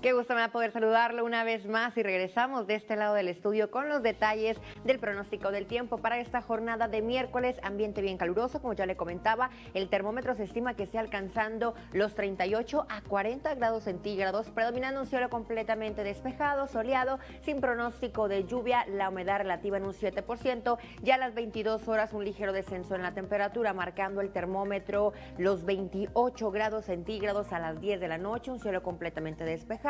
Qué gusto me va a poder saludarlo una vez más y regresamos de este lado del estudio con los detalles del pronóstico del tiempo para esta jornada de miércoles. Ambiente bien caluroso, como ya le comentaba, el termómetro se estima que esté alcanzando los 38 a 40 grados centígrados, predominando un cielo completamente despejado, soleado, sin pronóstico de lluvia, la humedad relativa en un 7%, ya a las 22 horas un ligero descenso en la temperatura, marcando el termómetro los 28 grados centígrados a las 10 de la noche, un cielo completamente despejado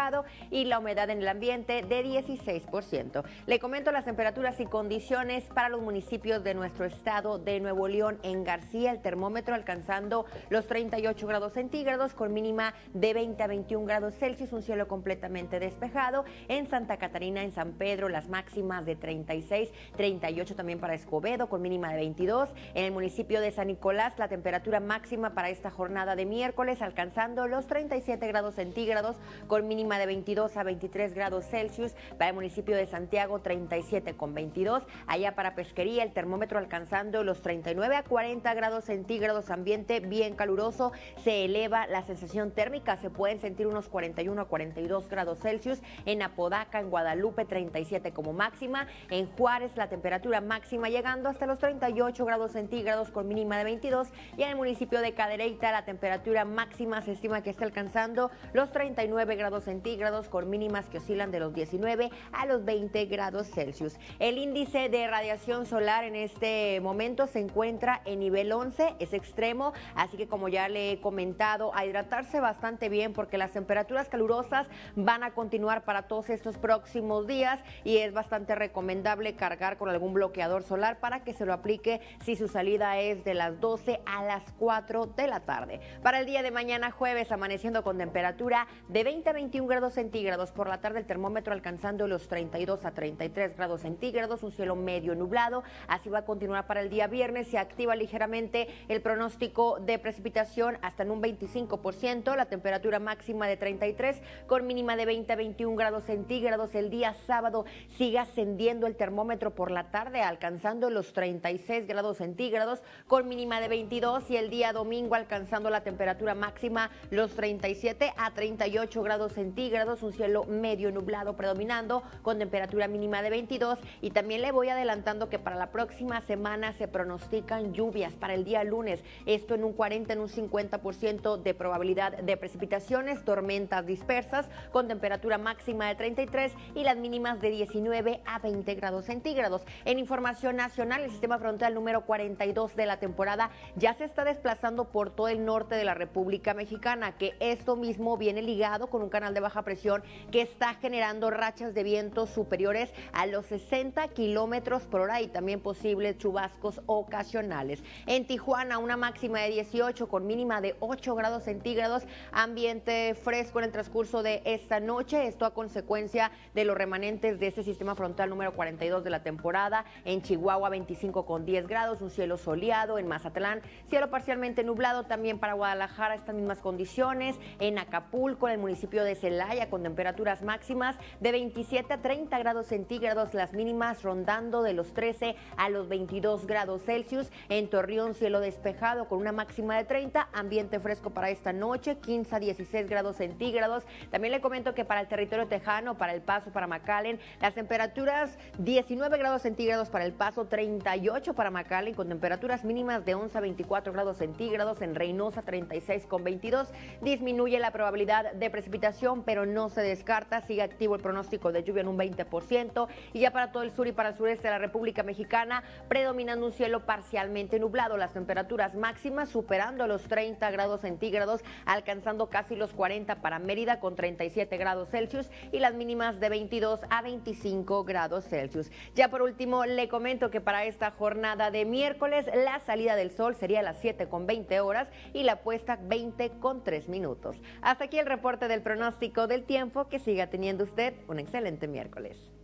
y la humedad en el ambiente de 16%. Le comento las temperaturas y condiciones para los municipios de nuestro estado de Nuevo León. En García, el termómetro alcanzando los 38 grados centígrados con mínima de 20 a 21 grados Celsius, un cielo completamente despejado. En Santa Catarina, en San Pedro, las máximas de 36, 38 también para Escobedo con mínima de 22. En el municipio de San Nicolás, la temperatura máxima para esta jornada de miércoles alcanzando los 37 grados centígrados con mínima de 22 a 23 grados Celsius. Para el municipio de Santiago, 37 con 22. Allá para Pesquería, el termómetro alcanzando los 39 a 40 grados centígrados. Ambiente bien caluroso. Se eleva la sensación térmica. Se pueden sentir unos 41 a 42 grados Celsius. En Apodaca, en Guadalupe, 37 como máxima. En Juárez, la temperatura máxima llegando hasta los 38 grados centígrados con mínima de 22. Y en el municipio de Cadereyta, la temperatura máxima se estima que está alcanzando los 39 grados centígrados centígrados con mínimas que oscilan de los 19 a los 20 grados Celsius. El índice de radiación solar en este momento se encuentra en nivel 11, es extremo, así que como ya le he comentado, a hidratarse bastante bien porque las temperaturas calurosas van a continuar para todos estos próximos días y es bastante recomendable cargar con algún bloqueador solar para que se lo aplique si su salida es de las 12 a las 4 de la tarde. Para el día de mañana jueves amaneciendo con temperatura de 20 a 21 grados centígrados. Por la tarde el termómetro alcanzando los 32 a 33 grados centígrados, un cielo medio nublado. Así va a continuar para el día viernes. Se activa ligeramente el pronóstico de precipitación hasta en un 25%, la temperatura máxima de 33 con mínima de 20 a 21 grados centígrados. El día sábado sigue ascendiendo el termómetro por la tarde, alcanzando los 36 grados centígrados con mínima de 22 y el día domingo alcanzando la temperatura máxima los 37 a 38 grados centígrados grados, un cielo medio nublado predominando con temperatura mínima de 22 y también le voy adelantando que para la próxima semana se pronostican lluvias para el día lunes, esto en un 40, en un 50% de probabilidad de precipitaciones, tormentas dispersas con temperatura máxima de 33 y las mínimas de 19 a 20 grados centígrados. En información nacional, el sistema frontal número 42 de la temporada ya se está desplazando por todo el norte de la República Mexicana, que esto mismo viene ligado con un canal de baja presión que está generando rachas de viento superiores a los 60 kilómetros por hora y también posibles chubascos ocasionales. En Tijuana, una máxima de 18 con mínima de 8 grados centígrados, ambiente fresco en el transcurso de esta noche. Esto a consecuencia de los remanentes de este sistema frontal número 42 de la temporada. En Chihuahua, 25 con 10 grados, un cielo soleado. En Mazatlán, cielo parcialmente nublado. También para Guadalajara, estas mismas condiciones. En Acapulco, en el municipio de Celaya, con temperaturas máximas de 27 a 30 grados centígrados, las mínimas rondando de los 13 a los 22 grados Celsius. En Torreón, cielo despejado con una máxima de 30, ambiente fresco para esta noche, 15 a 16 grados centígrados. También le comento que para el territorio tejano, para el paso, para McAllen, las temperaturas 19 grados centígrados para el paso, 38 para McAllen, con temperaturas mínimas de 11 a 24 grados centígrados. En Reynosa, 36 con 22. Disminuye la probabilidad de precipitación pero no se descarta. Sigue activo el pronóstico de lluvia en un 20%. Y ya para todo el sur y para el sureste de la República Mexicana, predominando un cielo parcialmente nublado. Las temperaturas máximas superando los 30 grados centígrados, alcanzando casi los 40 para Mérida con 37 grados Celsius y las mínimas de 22 a 25 grados Celsius. Ya por último, le comento que para esta jornada de miércoles, la salida del sol sería a las 7 con 20 horas y la puesta 20 con 3 minutos. Hasta aquí el reporte del pronóstico del tiempo. Que siga teniendo usted un excelente miércoles.